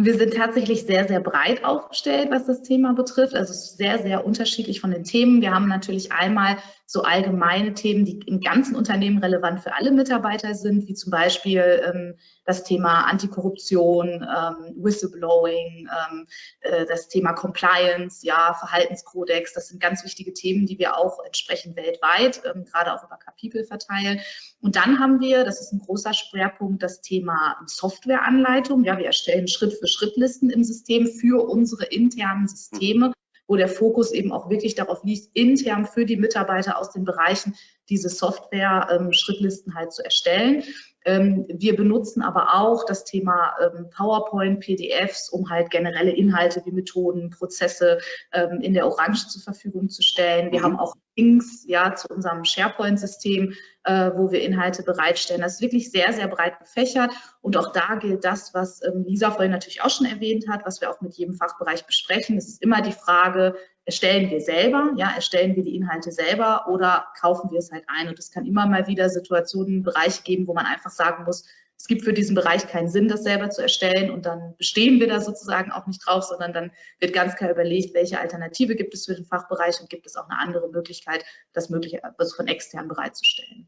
Wir sind tatsächlich sehr, sehr breit aufgestellt, was das Thema betrifft. Also sehr, sehr unterschiedlich von den Themen. Wir haben natürlich einmal so allgemeine Themen, die im ganzen Unternehmen relevant für alle Mitarbeiter sind, wie zum Beispiel ähm, das Thema Antikorruption, ähm, Whistleblowing, ähm, äh, das Thema Compliance, ja, Verhaltenskodex. Das sind ganz wichtige Themen, die wir auch entsprechend weltweit, ähm, gerade auch über Kapitel verteilen. Und dann haben wir, das ist ein großer Schwerpunkt, das Thema Softwareanleitung. Ja, wir erstellen Schritt für Schrittlisten im System für unsere internen Systeme, wo der Fokus eben auch wirklich darauf liegt, intern für die Mitarbeiter aus den Bereichen diese Software-Schrittlisten ähm, halt zu erstellen. Ähm, wir benutzen aber auch das Thema ähm, PowerPoint, PDFs, um halt generelle Inhalte wie Methoden, Prozesse ähm, in der Orange zur Verfügung zu stellen. Wir mhm. haben auch Links ja, zu unserem SharePoint-System, äh, wo wir Inhalte bereitstellen. Das ist wirklich sehr, sehr breit gefächert. Und auch da gilt das, was Lisa vorhin natürlich auch schon erwähnt hat, was wir auch mit jedem Fachbereich besprechen. Es ist immer die Frage, erstellen wir selber, ja, erstellen wir die Inhalte selber oder kaufen wir es halt ein? Und es kann immer mal wieder Situationen, Bereiche geben, wo man einfach sagen muss, es gibt für diesen Bereich keinen Sinn, das selber zu erstellen und dann bestehen wir da sozusagen auch nicht drauf, sondern dann wird ganz klar überlegt, welche Alternative gibt es für den Fachbereich und gibt es auch eine andere Möglichkeit, das mögliche, also von extern bereitzustellen.